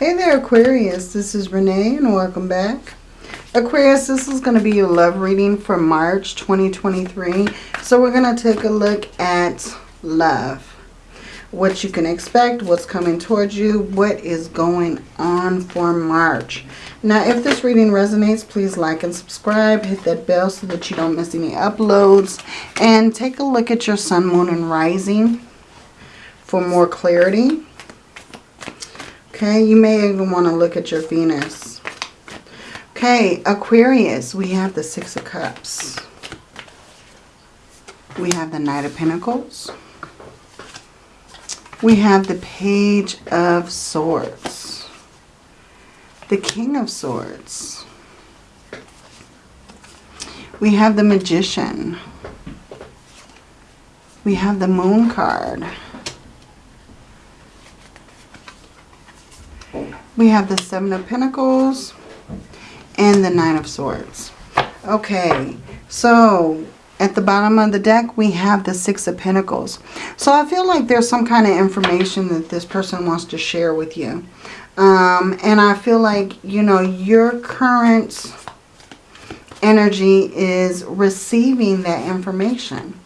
Hey there, Aquarius. This is Renee and welcome back. Aquarius, this is going to be your love reading for March 2023. So we're going to take a look at love. What you can expect, what's coming towards you, what is going on for March. Now, if this reading resonates, please like and subscribe. Hit that bell so that you don't miss any uploads. And take a look at your sun, moon, and rising for more clarity. Okay, you may even want to look at your Venus. Okay, Aquarius, we have the Six of Cups. We have the Knight of Pentacles. We have the Page of Swords. The King of Swords. We have the Magician. We have the Moon card. We have the Seven of Pentacles and the Nine of Swords. Okay, so at the bottom of the deck, we have the Six of Pentacles. So I feel like there's some kind of information that this person wants to share with you. Um, and I feel like, you know, your current energy is receiving that information.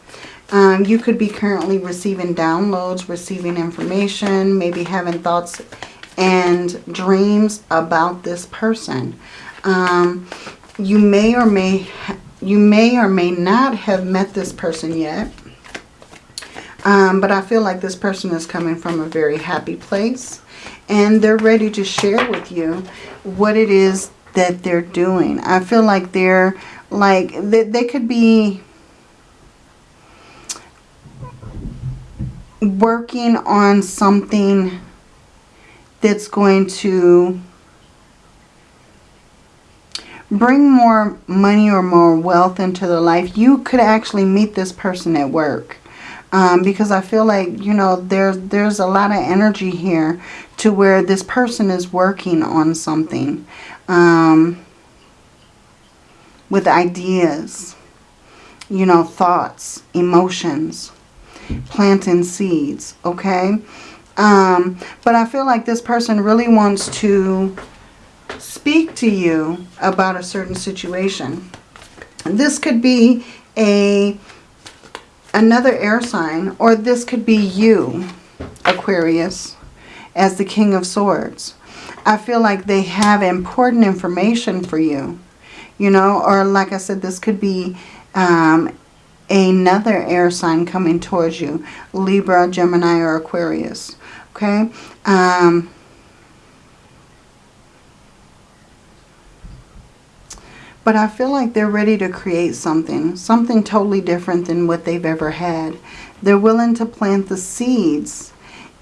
Um, you could be currently receiving downloads, receiving information, maybe having thoughts and dreams about this person. Um, you may or may you may or may not have met this person yet. Um, but I feel like this person is coming from a very happy place. And they're ready to share with you what it is that they're doing. I feel like they're like, they, they could be working on something that's going to bring more money or more wealth into their life, you could actually meet this person at work. Um, because I feel like, you know, there's, there's a lot of energy here to where this person is working on something um, with ideas, you know, thoughts, emotions, planting seeds, okay? Um, but I feel like this person really wants to speak to you about a certain situation. This could be a another air sign or this could be you, Aquarius, as the King of Swords. I feel like they have important information for you, you know, or like I said, this could be um, another air sign coming towards you, Libra, Gemini, or Aquarius. Okay. Um, but I feel like they're ready to create something, something totally different than what they've ever had. They're willing to plant the seeds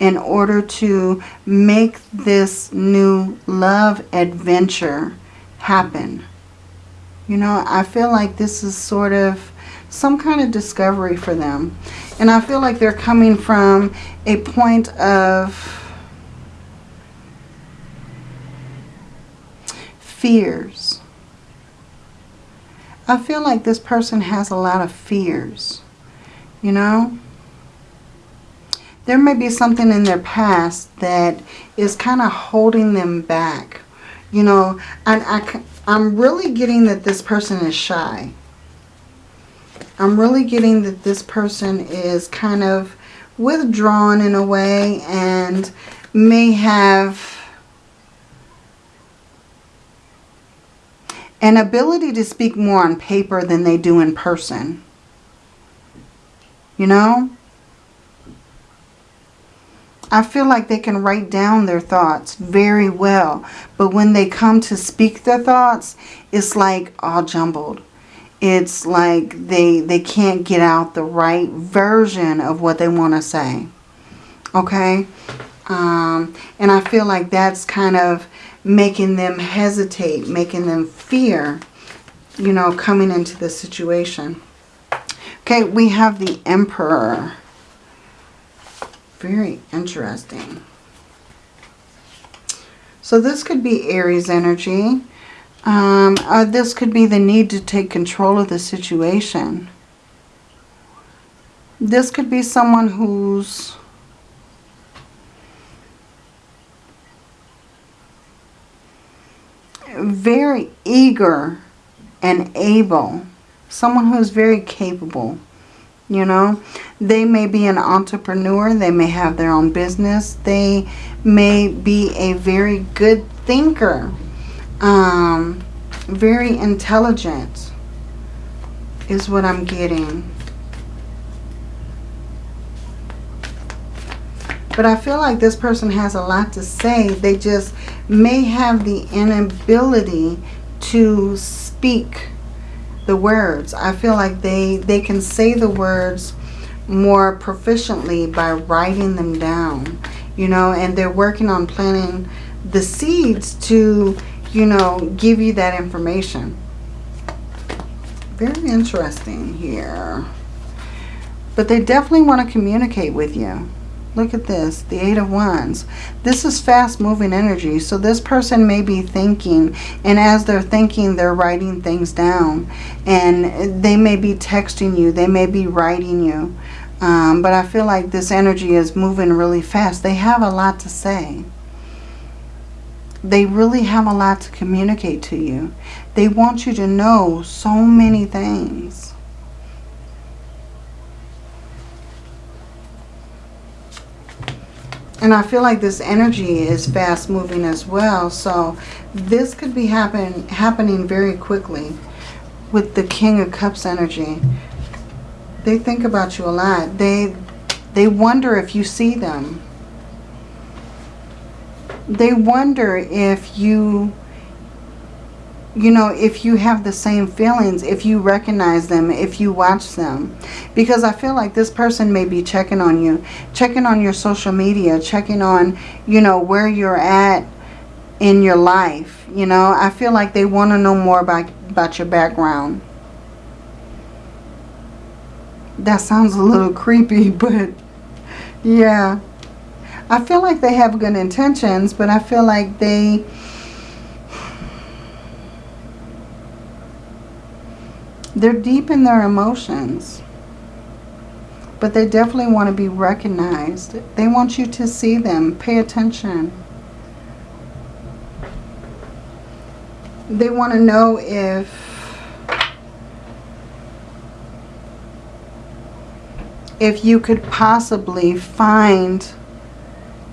in order to make this new love adventure happen. You know, I feel like this is sort of some kind of discovery for them. And I feel like they're coming from a point of fears. I feel like this person has a lot of fears, you know. There may be something in their past that is kind of holding them back. You know, and I, I'm really getting that this person is shy. I'm really getting that this person is kind of withdrawn in a way and may have an ability to speak more on paper than they do in person. You know? I feel like they can write down their thoughts very well. But when they come to speak their thoughts, it's like all jumbled it's like they they can't get out the right version of what they want to say okay? Um, and I feel like that's kind of making them hesitate making them fear you know coming into the situation. Okay we have the emperor. Very interesting. So this could be Aries energy um, uh, this could be the need to take control of the situation. This could be someone who's very eager and able. Someone who is very capable. You know, they may be an entrepreneur. They may have their own business. They may be a very good thinker. Um, very intelligent is what I'm getting. But I feel like this person has a lot to say. They just may have the inability to speak the words. I feel like they, they can say the words more proficiently by writing them down. You know, and they're working on planting the seeds to, you know, give you that information. Very interesting here. But they definitely want to communicate with you. Look at this, the Eight of Wands. This is fast-moving energy, so this person may be thinking, and as they're thinking, they're writing things down. And they may be texting you, they may be writing you. Um, but I feel like this energy is moving really fast. They have a lot to say. They really have a lot to communicate to you. They want you to know so many things. And I feel like this energy is fast moving as well. So this could be happen, happening very quickly with the King of Cups energy. They think about you a lot. They, they wonder if you see them. They wonder if you you know, if you have the same feelings, if you recognize them, if you watch them. Because I feel like this person may be checking on you, checking on your social media, checking on, you know, where you're at in your life. You know, I feel like they want to know more about, about your background. That sounds a little creepy, but yeah. I feel like they have good intentions, but I feel like they They're deep in their emotions. But they definitely want to be recognized. They want you to see them. Pay attention. They want to know if if you could possibly find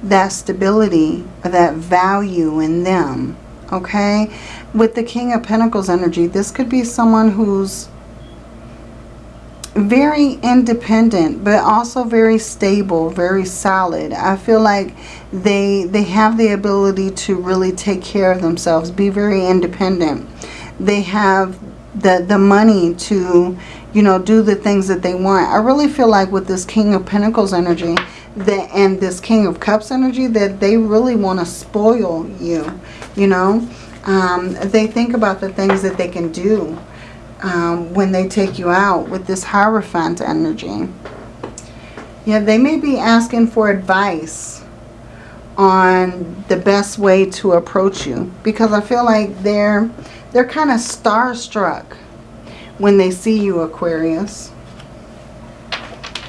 that stability or that value in them okay? With the King of Pentacles energy, this could be someone who's very independent, but also very stable, very solid. I feel like they they have the ability to really take care of themselves, be very independent. They have the the money to, you know, do the things that they want. I really feel like with this King of Pentacles energy, that and this King of Cups energy that they really want to spoil you, you know. Um, they think about the things that they can do um, when they take you out with this Hierophant energy. Yeah, they may be asking for advice on the best way to approach you because I feel like they're they're kind of starstruck when they see you, Aquarius.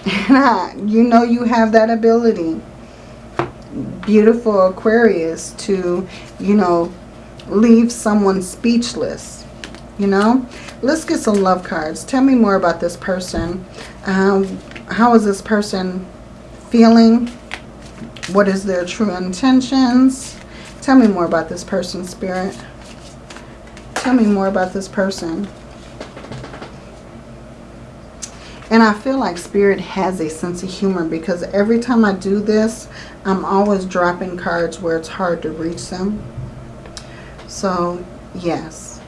you know you have that ability. Beautiful Aquarius to, you know, leave someone speechless. You know? Let's get some love cards. Tell me more about this person. Um, how is this person feeling? What is their true intentions? Tell me more about this person, Spirit. Tell me more about this person. And I feel like Spirit has a sense of humor because every time I do this, I'm always dropping cards where it's hard to reach them. So, yes.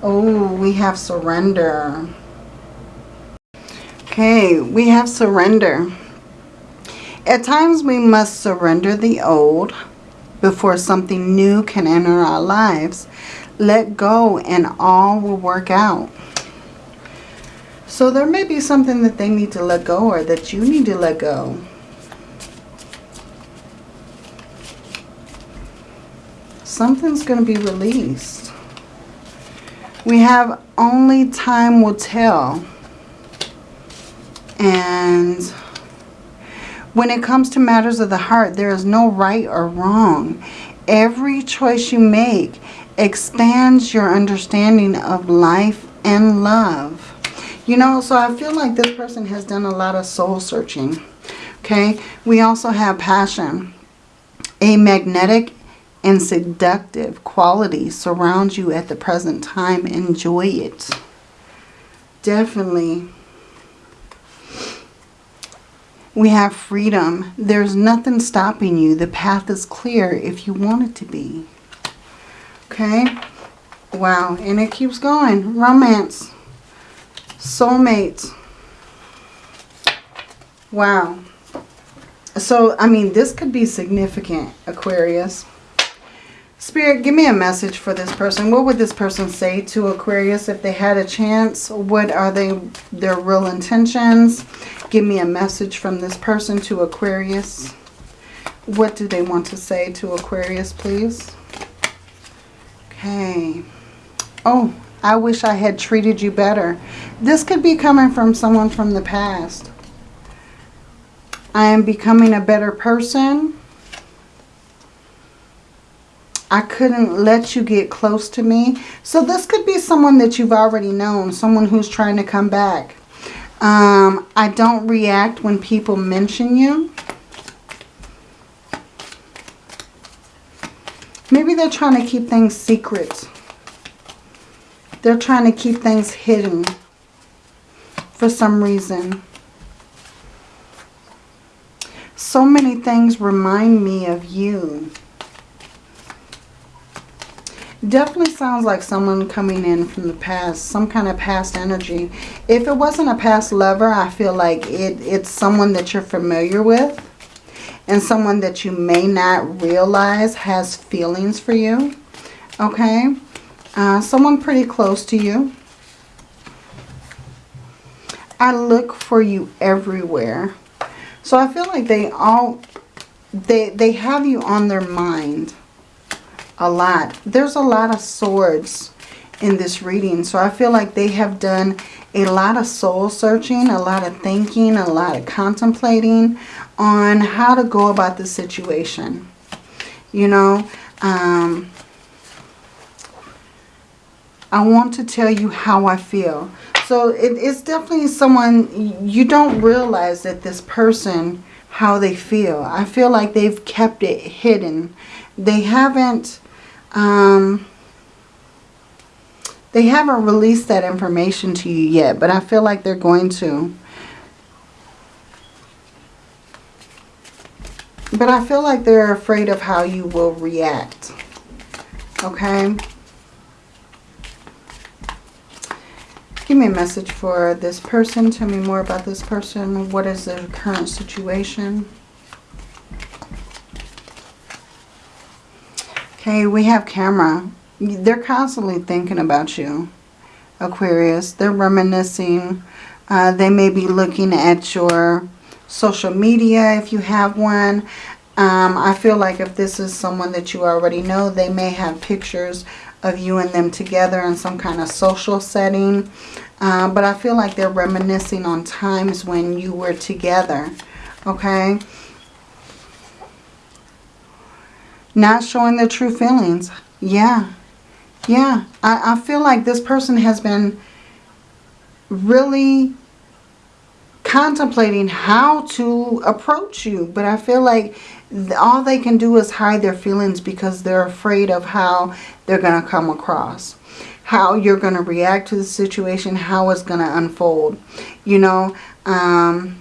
Oh, we have surrender. Okay, we have surrender. At times we must surrender the old before something new can enter our lives. Let go and all will work out. So there may be something that they need to let go or that you need to let go. Something's going to be released. We have only time will tell. And When it comes to matters of the heart, there is no right or wrong. Every choice you make expands your understanding of life and love. You know, so I feel like this person has done a lot of soul searching. Okay, we also have passion. A magnetic and seductive quality surrounds you at the present time. Enjoy it. Definitely. We have freedom. There's nothing stopping you. The path is clear if you want it to be. Okay? Wow. And it keeps going. Romance. Soulmates. Wow. So, I mean, this could be significant, Aquarius. Spirit, give me a message for this person. What would this person say to Aquarius if they had a chance? What are they their real intentions? Give me a message from this person to Aquarius. What do they want to say to Aquarius, please? Okay. Oh, I wish I had treated you better. This could be coming from someone from the past. I am becoming a better person. I couldn't let you get close to me. So this could be someone that you've already known. Someone who's trying to come back. Um, I don't react when people mention you. They're trying to keep things secret. They're trying to keep things hidden for some reason. So many things remind me of you. Definitely sounds like someone coming in from the past, some kind of past energy. If it wasn't a past lover, I feel like it, it's someone that you're familiar with and someone that you may not realize has feelings for you. Okay? Uh, someone pretty close to you. I look for you everywhere. So I feel like they all, they, they have you on their mind a lot. There's a lot of swords in this reading. So I feel like they have done a lot of soul searching, a lot of thinking, a lot of contemplating on how to go about the situation. You know, um, I want to tell you how I feel. So it, it's definitely someone, you don't realize that this person, how they feel. I feel like they've kept it hidden. They haven't, um, they haven't released that information to you yet, but I feel like they're going to. But I feel like they're afraid of how you will react. Okay? Give me a message for this person. Tell me more about this person. What is their current situation? Okay, we have camera. They're constantly thinking about you, Aquarius. They're reminiscing. Uh, they may be looking at your social media if you have one. Um, I feel like if this is someone that you already know, they may have pictures of you and them together in some kind of social setting. Uh, but I feel like they're reminiscing on times when you were together. Okay? Not showing their true feelings. Yeah. Yeah. I, I feel like this person has been really contemplating how to approach you. But I feel like all they can do is hide their feelings because they're afraid of how they're going to come across. How you're going to react to the situation, how it's going to unfold. You know, um,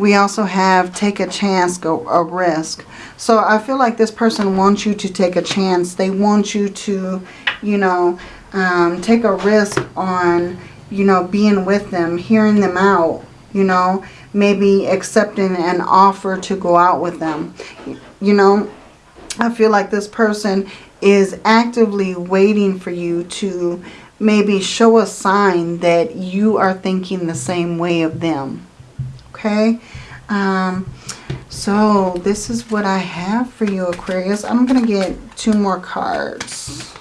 we also have take a chance, go a risk. So I feel like this person wants you to take a chance. They want you to, you know, um, take a risk on, you know, being with them, hearing them out, you know, maybe accepting an offer to go out with them. You know, I feel like this person is actively waiting for you to maybe show a sign that you are thinking the same way of them. Okay? Um, so this is what I have for you, Aquarius. I'm going to get two more cards.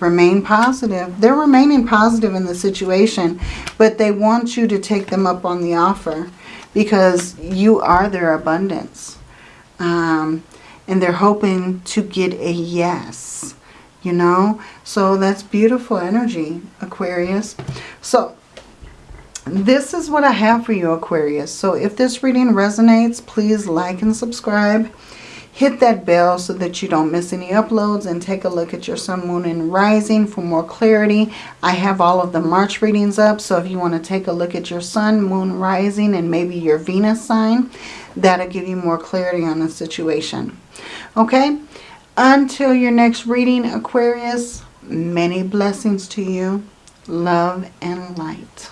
Remain positive. They're remaining positive in the situation, but they want you to take them up on the offer because you are their abundance. Um, and they're hoping to get a yes, you know. So that's beautiful energy, Aquarius. So this is what I have for you, Aquarius. So if this reading resonates, please like and subscribe. Hit that bell so that you don't miss any uploads and take a look at your sun, moon, and rising for more clarity. I have all of the March readings up, so if you want to take a look at your sun, moon, rising, and maybe your Venus sign, that'll give you more clarity on the situation. Okay? Until your next reading, Aquarius, many blessings to you. Love and light.